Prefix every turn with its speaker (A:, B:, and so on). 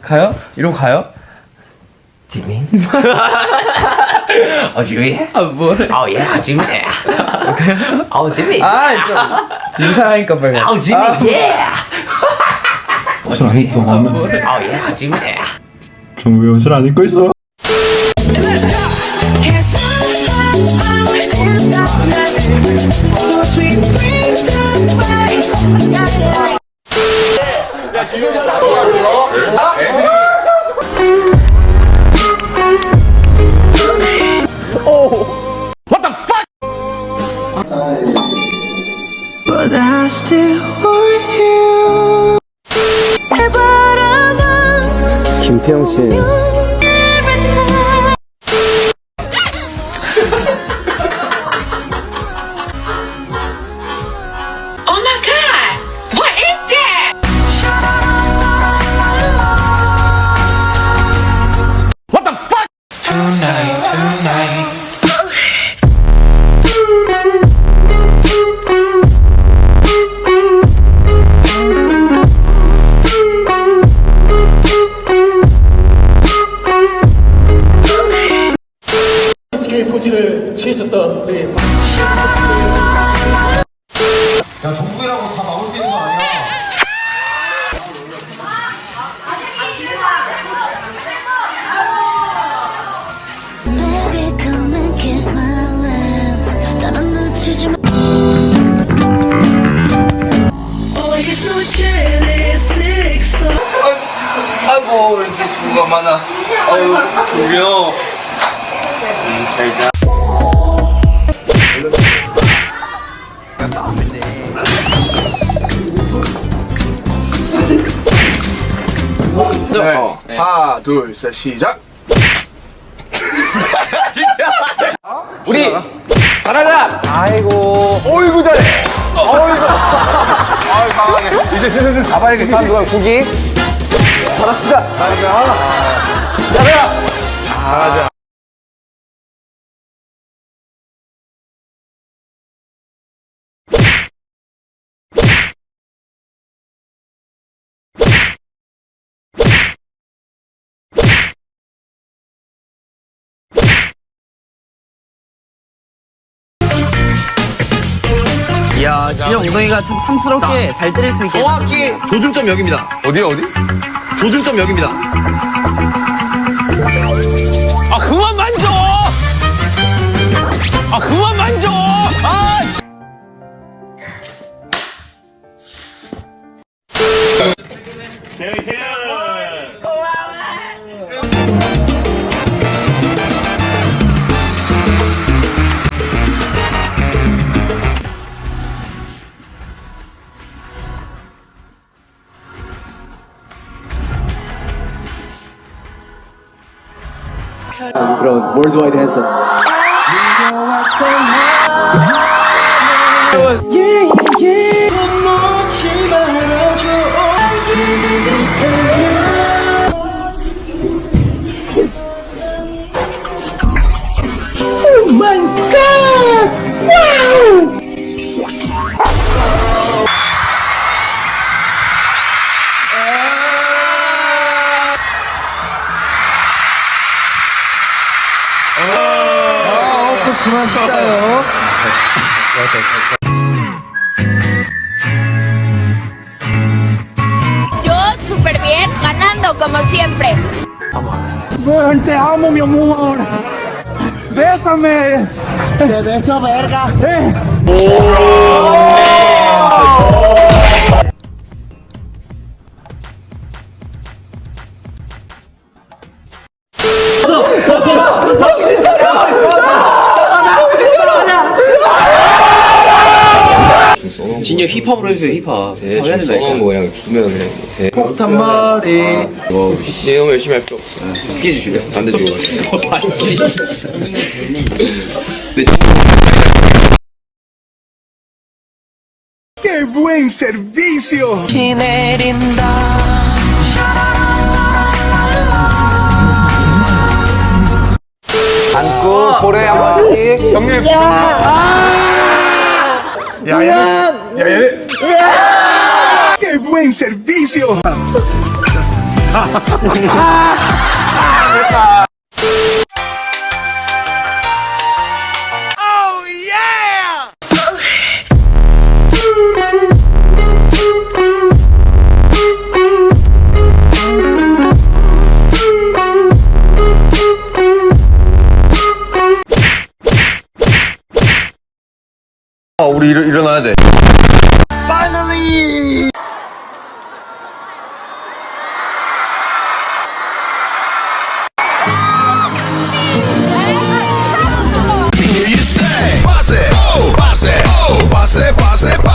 A: 가요? 이러고 가요?
B: 지민? 어 지민?
A: 아 뭐래?
B: 어예 지민 어 지민
A: 아좀 인사하니까 빨리
B: 어 지민
A: 아,
B: 예
C: 옷을 안 입고 가면
B: 어예 지민
C: 정우 왜 옷을 안 입고 있어?
D: 你
A: 听信。
E: SK 포즈를 취해줬던 우리
F: lips. 나는 놓치지 마. Hoy es noche de sexo.
A: 아이고 왜 이렇게 수고가 많아. 아유 졸려.
G: 네. 하나, 둘, 셋, 시작.
A: 우리 잘하자.
G: 아이고. 어이구 잘해. 어이구. 아유 강하네. 이제 슬슬 좀 잡아야겠다. 누가 고기. 잘합시다. 잘해라. 잘하자.
H: 야 진영 엉덩이가 참 탐스럽게 잘 때릴 수 있게
B: 정확히 조준점 여기입니다.
G: 어디 어디?
B: 조준점 여기입니다.
H: 아 그만 만져! 아 그만 만져! 아
E: 그럼 월드와이드 핸섬
D: Yo súper bien, ganando como siempre.
E: Te amo, mi amor. Bésame. Se beso verga. Oh.
B: 진이 힙합으로 해주세요 힙합 힙합 해야 된다니까
H: 거 그냥 주면 그냥 돼
G: 폭탄 머리.
H: 네, 너무 열심히 할 필요 없어
B: 피해 주실래요?
H: 반대 주고 맞지
G: ¡Qué buen servicio!
F: 비 내린다.
G: 안고 고래 한 번씩. 형님. 야, 야, 야, 야. ¡Qué buen servicio! 우리 일, 일어나야 돼.
I: you